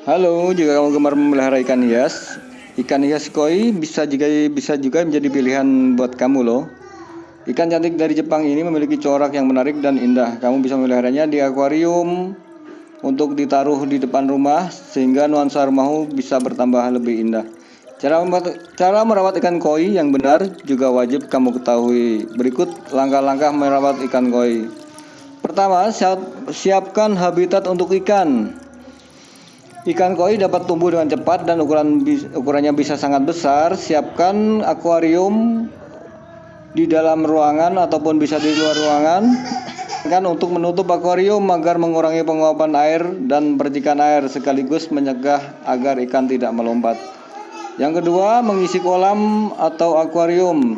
Halo, jika kamu gemar memelihara ikan hias, ikan hias koi bisa juga bisa juga menjadi pilihan buat kamu loh. Ikan cantik dari Jepang ini memiliki corak yang menarik dan indah. Kamu bisa memeliharanya di akuarium untuk ditaruh di depan rumah sehingga nuansa rumahmu bisa bertambah lebih indah. Cara, cara merawat ikan koi yang benar juga wajib kamu ketahui. Berikut langkah-langkah merawat ikan koi. Pertama, siapkan habitat untuk ikan. Ikan koi dapat tumbuh dengan cepat dan ukuran ukurannya bisa sangat besar. Siapkan akuarium di dalam ruangan ataupun bisa di luar ruangan kan untuk menutup akuarium agar mengurangi penguapan air dan percikan air sekaligus mencegah agar ikan tidak melompat. Yang kedua, mengisi kolam atau akuarium.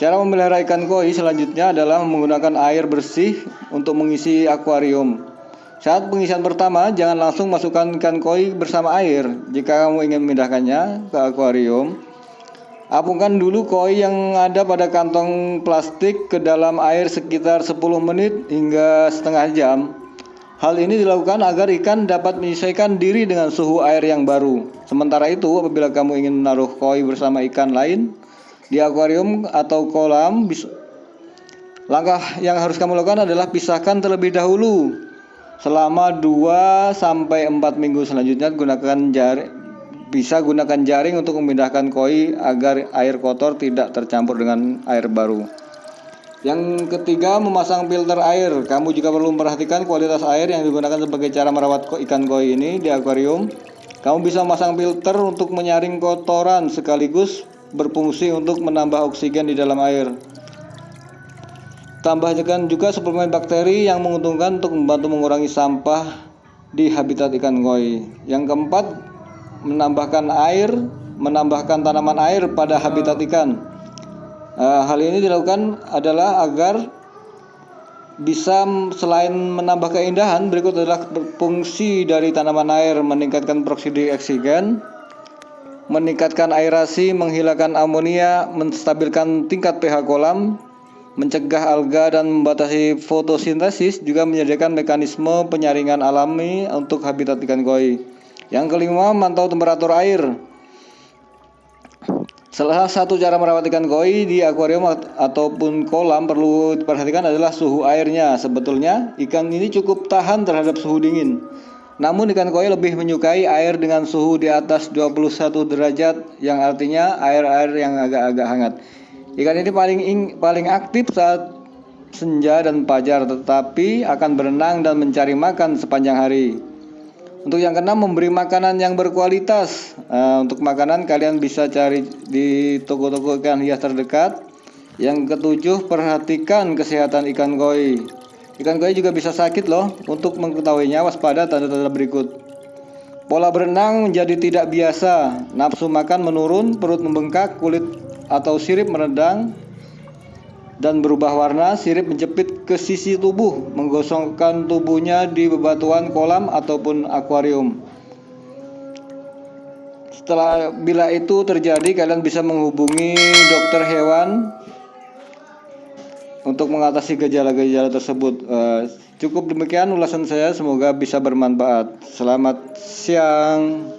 Cara memelihara ikan koi selanjutnya adalah menggunakan air bersih untuk mengisi akuarium. Saat pengisian pertama, jangan langsung masukkan ikan koi bersama air. Jika kamu ingin memindahkannya ke akuarium, apungkan dulu koi yang ada pada kantong plastik ke dalam air sekitar 10 menit hingga setengah jam. Hal ini dilakukan agar ikan dapat menyesuaikan diri dengan suhu air yang baru. Sementara itu, apabila kamu ingin menaruh koi bersama ikan lain di akuarium atau kolam, langkah yang harus kamu lakukan adalah pisahkan terlebih dahulu selama 2 sampai 4 minggu selanjutnya gunakan jaring bisa gunakan jaring untuk memindahkan koi agar air kotor tidak tercampur dengan air baru. Yang ketiga, memasang filter air. Kamu juga perlu memperhatikan kualitas air yang digunakan sebagai cara merawat ikan koi ini di akuarium. Kamu bisa memasang filter untuk menyaring kotoran sekaligus berfungsi untuk menambah oksigen di dalam air. Tambahkan juga suplemen bakteri yang menguntungkan untuk membantu mengurangi sampah di habitat ikan koi. Yang keempat, menambahkan air, menambahkan tanaman air pada habitat ikan. Uh, hal ini dilakukan adalah agar bisa selain menambah keindahan, berikut adalah fungsi dari tanaman air meningkatkan proksidik oksigen, meningkatkan aerasi, menghilangkan amonia, menstabilkan tingkat pH kolam, mencegah alga dan membatasi fotosintesis juga menyediakan mekanisme penyaringan alami untuk habitat ikan koi. Yang kelima, mantau temperatur air. Salah satu cara merawat ikan koi di akuarium ataupun kolam perlu diperhatikan adalah suhu airnya. Sebetulnya ikan ini cukup tahan terhadap suhu dingin. Namun ikan koi lebih menyukai air dengan suhu di atas 21 derajat yang artinya air-air yang agak-agak hangat. Ikan ini paling ing, paling aktif saat senja dan fajar, tetapi akan berenang dan mencari makan sepanjang hari. Untuk yang keenam, memberi makanan yang berkualitas. Uh, untuk makanan kalian bisa cari di toko-toko ikan hias terdekat. Yang ketujuh, perhatikan kesehatan ikan koi. Ikan koi juga bisa sakit loh. Untuk mengetahuinya, waspada tanda-tanda berikut. Pola berenang menjadi tidak biasa, nafsu makan menurun, perut membengkak, kulit atau sirip meredang dan berubah warna, sirip menjepit ke sisi tubuh, menggosongkan tubuhnya di bebatuan kolam ataupun akuarium. Setelah bila itu terjadi, kalian bisa menghubungi dokter hewan untuk mengatasi gejala-gejala tersebut. Uh, cukup demikian ulasan saya, semoga bisa bermanfaat. Selamat siang.